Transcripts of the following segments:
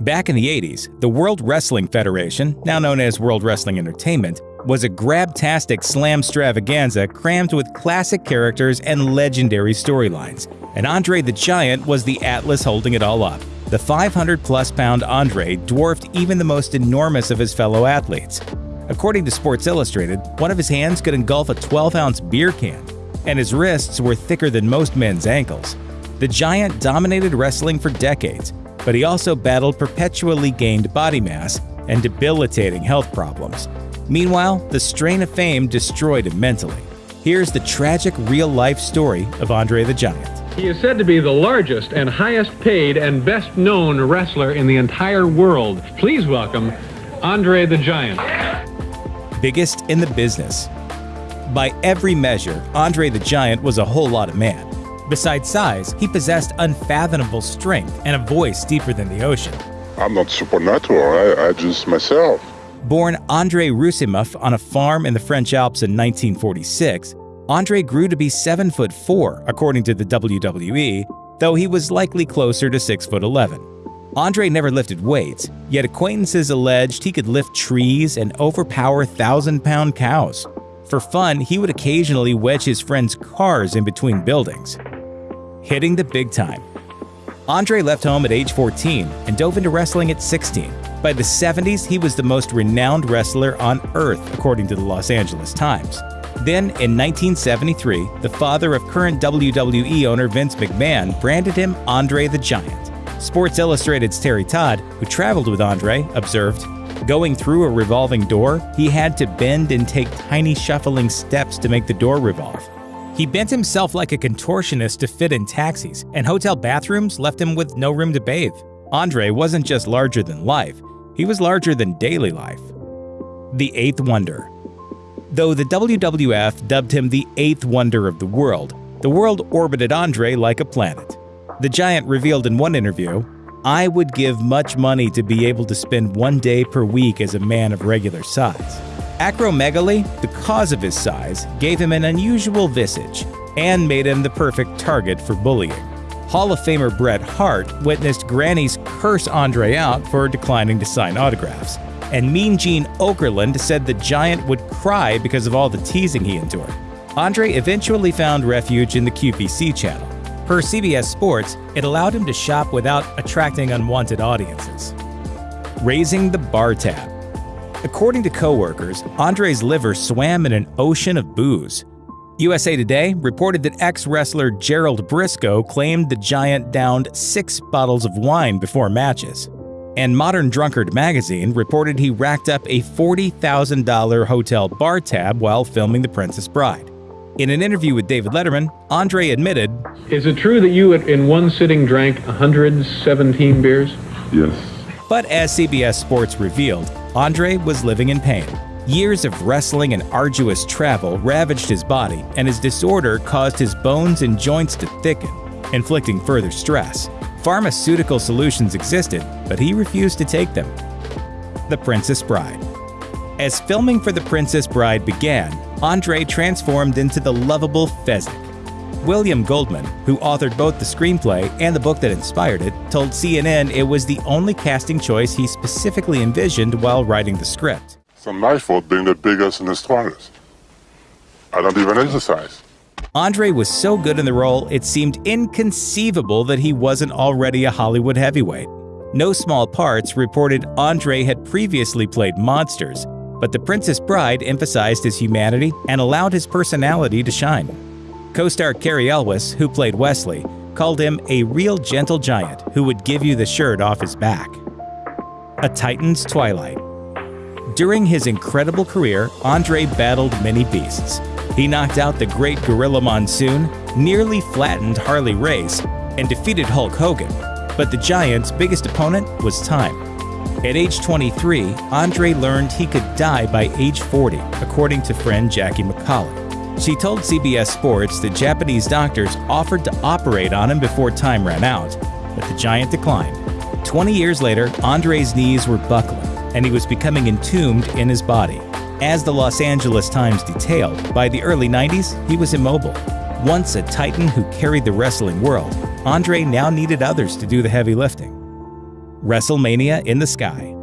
Back in the 80s, the World Wrestling Federation, now known as World Wrestling Entertainment, was a grabtastic slam extravaganza crammed with classic characters and legendary storylines. And Andre the Giant was the Atlas holding it all up. The 500 plus pound Andre dwarfed even the most enormous of his fellow athletes. According to Sports Illustrated, one of his hands could engulf a 12 ounce beer can, and his wrists were thicker than most men's ankles. The giant dominated wrestling for decades, but he also battled perpetually gained body mass and debilitating health problems. Meanwhile, the strain of fame destroyed him mentally. Here's the tragic real life story of Andre the Giant. He is said to be the largest and highest paid and best known wrestler in the entire world. Please welcome Andre the Giant. Biggest in the business. By every measure, Andre the Giant was a whole lot of man. Besides size, he possessed unfathomable strength and a voice deeper than the ocean. I'm not supernatural, I, I just myself. Born Andre Roussimoff on a farm in the French Alps in 1946, Andre grew to be 7 foot 4 according to the WWE, though he was likely closer to 6 foot 11. Andre never lifted weights, yet acquaintances alleged he could lift trees and overpower thousand-pound cows. For fun, he would occasionally wedge his friends' cars in between buildings. Hitting the big time. Andre left home at age 14 and dove into wrestling at 16. By the 70s, he was the most renowned wrestler on earth, according to the Los Angeles Times. Then, in 1973, the father of current WWE owner Vince McMahon branded him Andre the Giant. Sports Illustrated's Terry Todd, who traveled with Andre, observed, Going through a revolving door, he had to bend and take tiny shuffling steps to make the door revolve. He bent himself like a contortionist to fit in taxis, and hotel bathrooms left him with no room to bathe. Andre wasn't just larger than life, he was larger than daily life. The Eighth Wonder Though the WWF dubbed him the Eighth Wonder of the World, the world orbited Andre like a planet. The Giant revealed in one interview, I would give much money to be able to spend one day per week as a man of regular size. Acromegaly, the cause of his size, gave him an unusual visage and made him the perfect target for bullying. Hall of Famer Bret Hart witnessed grannies curse Andre out for declining to sign autographs. And Mean Gene Okerlund said the giant would cry because of all the teasing he endured. Andre eventually found refuge in the QVC channel. Per CBS Sports, it allowed him to shop without attracting unwanted audiences. Raising the bar tab. According to coworkers, Andre's liver swam in an ocean of booze. USA Today reported that ex-wrestler Gerald Brisco claimed the Giant downed six bottles of wine before matches. And Modern Drunkard magazine reported he racked up a $40,000 hotel bar tab while filming The Princess Bride. In an interview with David Letterman, Andre admitted, Is it true that you in one sitting drank 117 beers? Yes. But as CBS Sports revealed, Andre was living in pain. Years of wrestling and arduous travel ravaged his body, and his disorder caused his bones and joints to thicken, inflicting further stress. Pharmaceutical solutions existed, but he refused to take them. The Princess Bride As filming for The Princess Bride began, Andre transformed into the lovable Fezzik. William Goldman, who authored both the screenplay and the book that inspired it, told CNN it was the only casting choice he specifically envisioned while writing the script. It's not my fault being the biggest and the strongest. I don't even exercise. Andre was so good in the role, it seemed inconceivable that he wasn't already a Hollywood heavyweight. No Small Parts reported Andre had previously played monsters, but The Princess Bride emphasized his humanity and allowed his personality to shine. Co-star Cary Elwes, who played Westley, called him a real gentle giant who would give you the shirt off his back. A Titan's Twilight During his incredible career, Andre battled many beasts. He knocked out the great Gorilla Monsoon, nearly flattened Harley Race, and defeated Hulk Hogan. But the Giant's biggest opponent was time. At age 23, Andre learned he could die by age 40, according to friend Jackie McCollough. She told CBS Sports that Japanese doctors offered to operate on him before time ran out, but the giant declined. 20 years later, Andre's knees were buckling, and he was becoming entombed in his body. As the Los Angeles Times detailed, by the early 90s, he was immobile. Once a titan who carried the wrestling world, Andre now needed others to do the heavy lifting. WrestleMania in the Sky.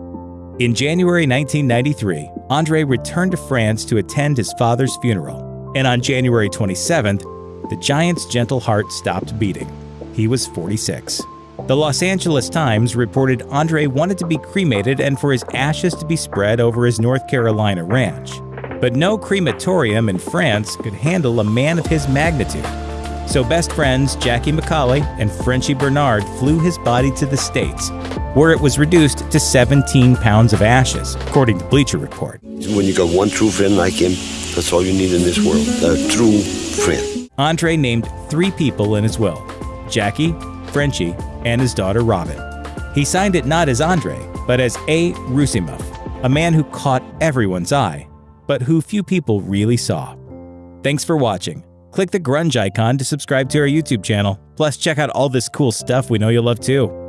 In January 1993, Andre returned to France to attend his father's funeral, and on January 27th, the Giant's gentle heart stopped beating. He was 46. The Los Angeles Times reported Andre wanted to be cremated and for his ashes to be spread over his North Carolina ranch. But no crematorium in France could handle a man of his magnitude. So best friends Jackie McAuley and Frenchy Bernard flew his body to the States, where it was reduced to 17 pounds of ashes, according to Bleacher Report. When you got one true friend like him, that's all you need in this world a true friend. Andre named three people in his will Jackie, Frenchy, and his daughter Robin. He signed it not as Andre, but as A. Roussimoff, a man who caught everyone's eye, but who few people really saw. Thanks for watching. Click the grunge icon to subscribe to our YouTube channel. Plus, check out all this cool stuff we know you'll love too.